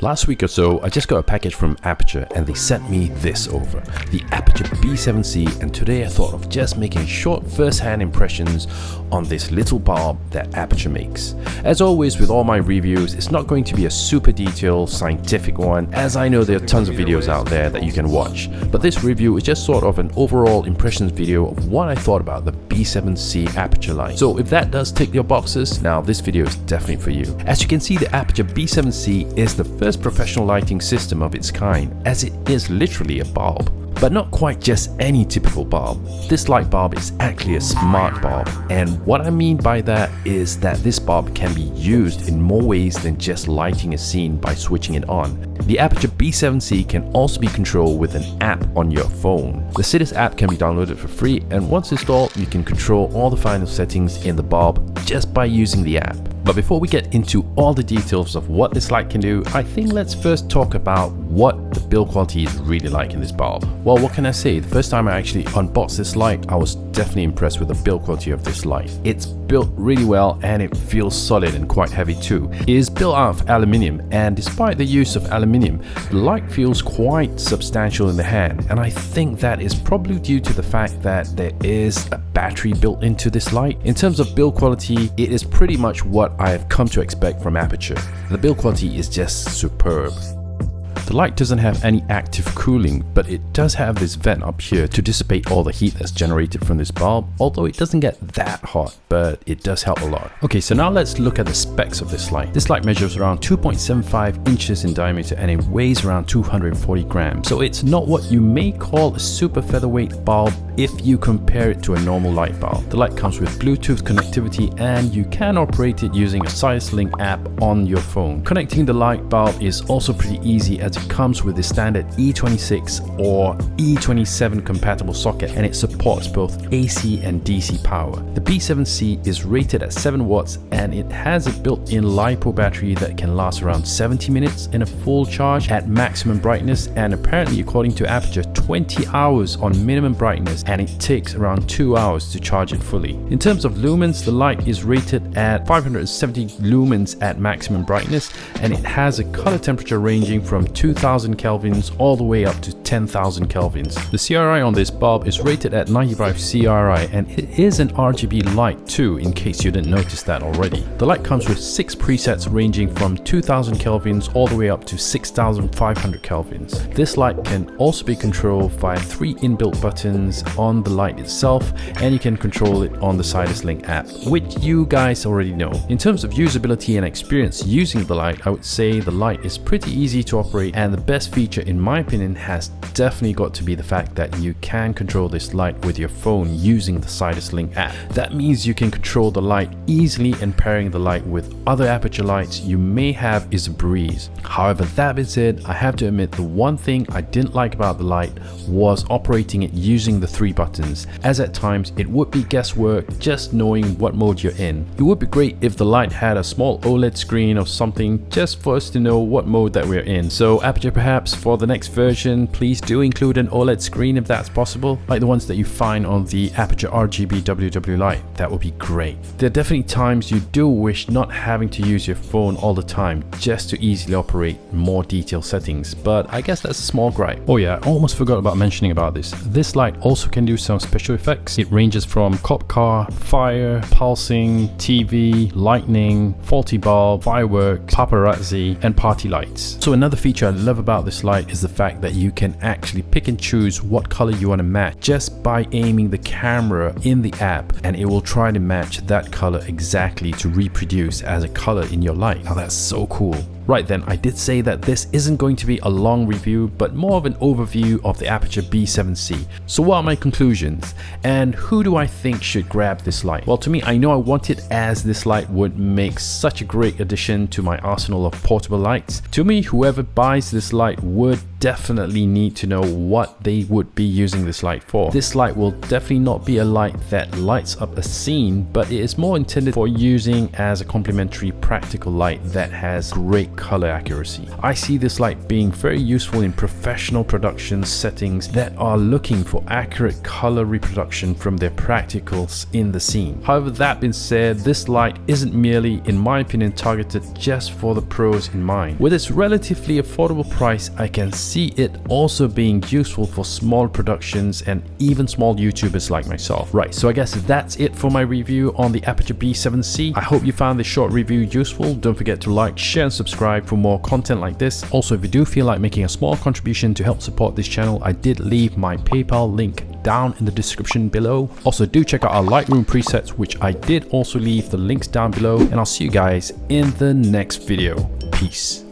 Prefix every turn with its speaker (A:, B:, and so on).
A: Last week or so, I just got a package from Aputure and they sent me this over, the Aputure B7C and today I thought of just making short first-hand impressions on this little bulb that Aputure makes. As always with all my reviews, it's not going to be a super detailed scientific one as I know there are tons of videos out there that you can watch, but this review is just sort of an overall impressions video of what I thought about the B7C Aputure light. So if that does tick your boxes, now this video is definitely for you. As you can see, the Aputure B7C is the first first professional lighting system of its kind as it is literally a bulb. But not quite just any typical bulb. This light bulb is actually a smart bulb and what I mean by that is that this bulb can be used in more ways than just lighting a scene by switching it on. The Aputure B7C can also be controlled with an app on your phone. The Sidus app can be downloaded for free and once installed you can control all the final settings in the bulb just by using the app. But before we get into all the details of what this light can do, I think let's first talk about what the build quality is really like in this bulb. Well, what can I say? The first time I actually unboxed this light, I was definitely impressed with the build quality of this light. It's built really well and it feels solid and quite heavy too. It is built out of aluminium and despite the use of aluminium, the light feels quite substantial in the hand and I think that is probably due to the fact that there is a battery built into this light. In terms of build quality, it is pretty much what I have come to expect from Aputure. The build quality is just superb. The light doesn't have any active cooling, but it does have this vent up here to dissipate all the heat that's generated from this bulb, although it doesn't get that hot, but it does help a lot. Okay, so now let's look at the specs of this light. This light measures around 2.75 inches in diameter and it weighs around 240 grams. So it's not what you may call a super featherweight bulb if you compare it to a normal light bulb. The light comes with Bluetooth connectivity and you can operate it using a Sidus Link app on your phone. Connecting the light bulb is also pretty easy as it comes with the standard E26 or E27 compatible socket and it supports both AC and DC power. The B7C is rated at 7 watts and it has a built-in LiPo battery that can last around 70 minutes in a full charge at maximum brightness and apparently according to Aputure 20 hours on minimum brightness and it takes around 2 hours to charge it fully. In terms of lumens, the light is rated at 570 lumens at maximum brightness and it has a color temperature ranging from 2000 kelvins all the way up to 10,000 kelvins. The CRI on this bulb is rated at 95 CRI and it is an RGB light too in case you didn't notice that already. The light comes with 6 presets ranging from 2000 kelvins all the way up to 6500 kelvins. This light can also be controlled via 3 inbuilt buttons on the light itself and you can control it on the Sidus Link app which you guys already know. In terms of usability and experience using the light I would say the light is pretty easy to operate and the best feature in my opinion has definitely got to be the fact that you can control this light with your phone using the Sidus Link app. That means you can control the light easily and pairing the light with other Aputure lights you may have is a breeze. However, that being said, I have to admit the one thing I didn't like about the light was operating it using the three buttons, as at times it would be guesswork just knowing what mode you're in. It would be great if the light had a small OLED screen or something just for us to know what mode that we're in. So Aputure perhaps for the next version, please do include an OLED screen if that's possible, like the ones that you find on the Aputure RGB WW Light. That would be great. There are definitely times you do wish not having to use your phone all the time just to easily operate more detailed settings, but I guess that's a small gripe. Oh yeah, I almost forgot about mentioning about this. This light also can do some special effects. It ranges from cop car, fire, pulsing, TV, lightning, faulty bulb, fireworks, paparazzi, and party lights. So another feature I love about this light is the fact that you can actually pick and choose what color you want to match just by aiming the camera in the app and it will try to match that color exactly to reproduce as a color in your light. Now that's so cool. Right then, I did say that this isn't going to be a long review, but more of an overview of the Aputure B7C. So what are my conclusions? And who do I think should grab this light? Well, to me, I know I want it as this light would make such a great addition to my arsenal of portable lights. To me, whoever buys this light would definitely need to know what they would be using this light for. This light will definitely not be a light that lights up a scene, but it is more intended for using as a complementary practical light that has great color accuracy. I see this light being very useful in professional production settings that are looking for accurate color reproduction from their practicals in the scene. However, that being said, this light isn't merely, in my opinion, targeted just for the pros in mind. With its relatively affordable price, I can see it also being useful for small productions and even small YouTubers like myself. Right, so I guess that's it for my review on the Aputure B7C. I hope you found this short review useful. Don't forget to like, share and subscribe for more content like this. Also, if you do feel like making a small contribution to help support this channel, I did leave my PayPal link down in the description below. Also do check out our Lightroom presets which I did also leave the links down below and I'll see you guys in the next video. Peace.